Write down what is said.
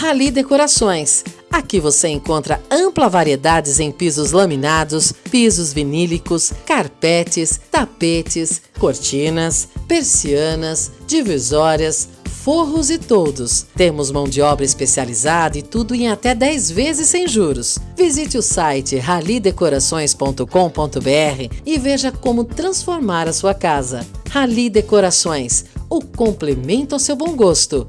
Rali Decorações. Aqui você encontra ampla variedades em pisos laminados, pisos vinílicos, carpetes, tapetes, cortinas, persianas, divisórias, forros e todos. Temos mão de obra especializada e tudo em até 10 vezes sem juros. Visite o site ralidecorações.com.br e veja como transformar a sua casa. Rali Decorações, o complemento ao seu bom gosto.